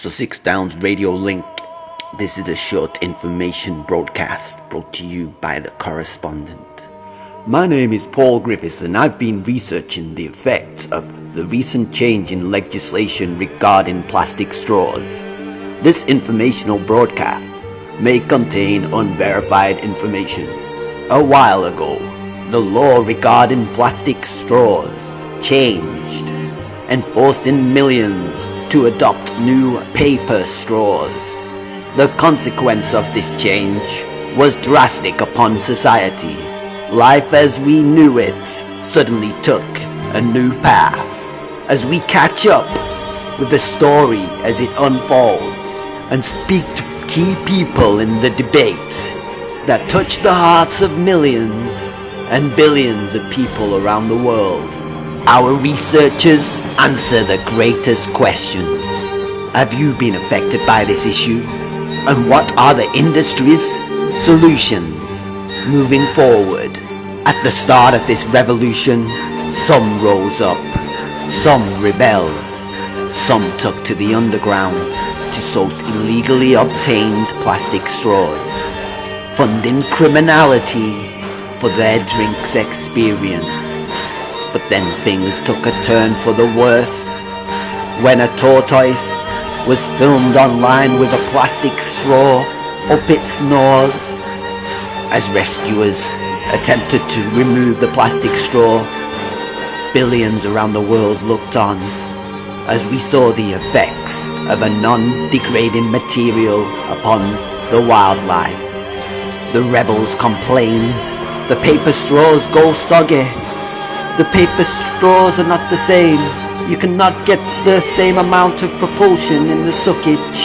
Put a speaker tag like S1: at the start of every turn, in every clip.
S1: Sussex Downs Radio Link. This is a short information broadcast brought to you by the correspondent. My name is Paul Griffiths and I've been researching the effects of the recent change in legislation regarding plastic straws. This informational broadcast may contain unverified information. A while ago, the law regarding plastic straws changed, enforcing millions to adopt new paper straws. The consequence of this change was drastic upon society. Life as we knew it suddenly took a new path. As we catch up with the story as it unfolds and speak to key people in the debate that touch the hearts of millions and billions of people around the world. Our researchers answer the greatest questions. Have you been affected by this issue? And what are the industry's solutions moving forward? At the start of this revolution, some rose up, some rebelled, some took to the underground to source illegally obtained plastic straws, funding criminality for their drinks experience. But then things took a turn for the worst when a tortoise was filmed online with a plastic straw up its nose. As rescuers attempted to remove the plastic straw, billions around the world looked on as we saw the effects of a non-degrading material upon the wildlife. The rebels complained, the paper straws go soggy, the paper straws are not the same. You cannot get the same amount of propulsion in the suckage.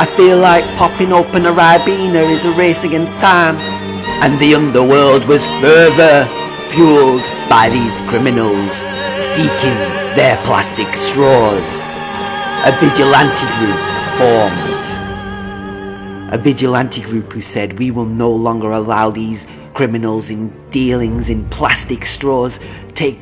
S1: I feel like popping open a Ribena is a race against time. And the underworld was further fueled by these criminals seeking their plastic straws. A vigilante group formed. A vigilante group who said we will no longer allow these criminals in dealings in plastic straws take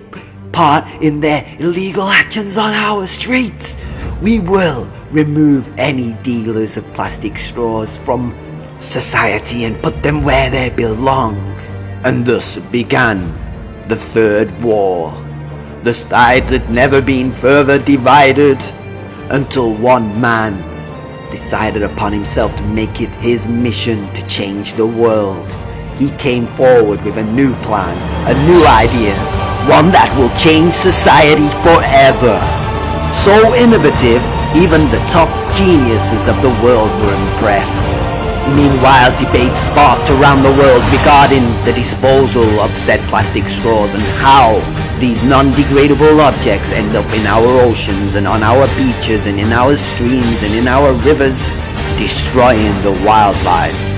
S1: part in their illegal actions on our streets. We will remove any dealers of plastic straws from society and put them where they belong. And thus began the Third War. The sides had never been further divided until one man decided upon himself to make it his mission to change the world he came forward with a new plan, a new idea, one that will change society forever. So innovative, even the top geniuses of the world were impressed. Meanwhile, debates sparked around the world regarding the disposal of said plastic straws and how these non-degradable objects end up in our oceans and on our beaches and in our streams and in our rivers, destroying the wildlife.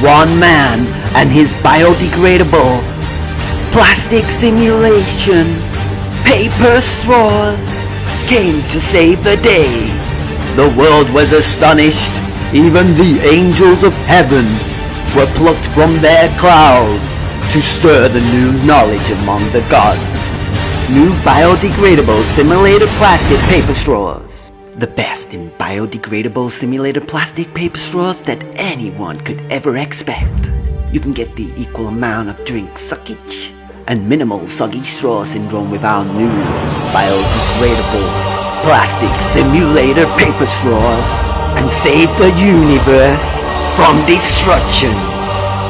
S1: One man and his biodegradable plastic simulation paper straws came to save the day. The world was astonished. Even the angels of heaven were plucked from their clouds to stir the new knowledge among the gods. New biodegradable simulated plastic paper straws. The best in biodegradable simulated plastic paper straws that anyone could ever expect. You can get the equal amount of drink suckage and minimal soggy straw syndrome with our new biodegradable plastic simulator paper straws and save the universe from destruction.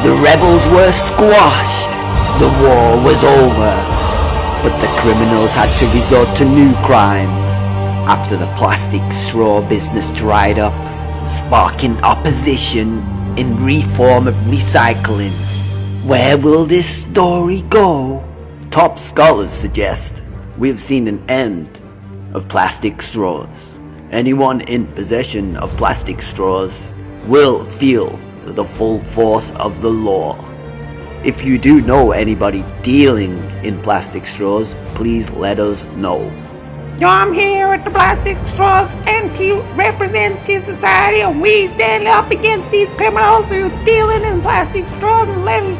S1: The rebels were squashed. The war was over. But the criminals had to resort to new crime after the plastic straw business dried up, sparking opposition in reform of recycling. Where will this story go? Top scholars suggest we have seen an end of plastic straws. Anyone in possession of plastic straws will feel the full force of the law. If you do know anybody dealing in plastic straws, please let us know.
S2: I'm here with the plastic straws and to society and we stand up against these criminals who are dealing in plastic straws and letting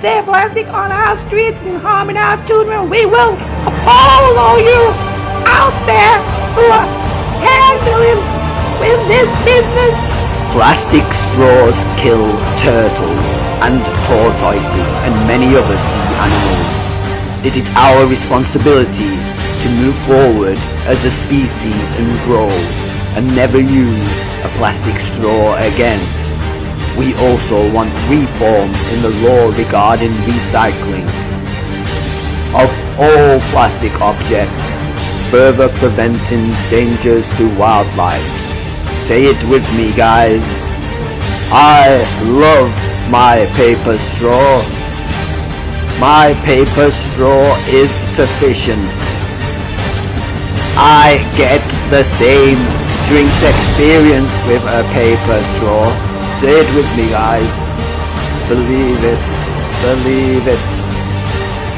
S2: their plastic on our streets and harming our children. We will oppose all you out there who are handling with this business?
S1: Plastic straws kill turtles and tortoises and many other sea animals. It is our responsibility to move forward as a species and grow and never use a plastic straw again. We also want reform in the law regarding recycling of all plastic objects, further preventing dangers to wildlife. Say it with me guys. I love my paper straw. My paper straw is sufficient. I get the same drinks experience with a paper straw. Say it with me guys. Believe it. Believe it.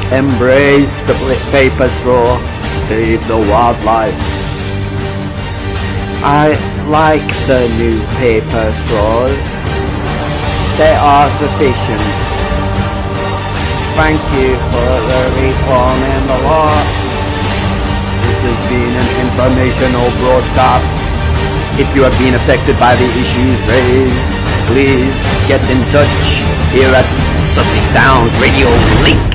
S1: Embrace the paper straw. Save the wildlife. I like the new paper straws. They are sufficient. Thank you for the reform in the law. Informational broadcast. If you have been affected by the issues raised, please get in touch here at Sussex Downs Radio Link.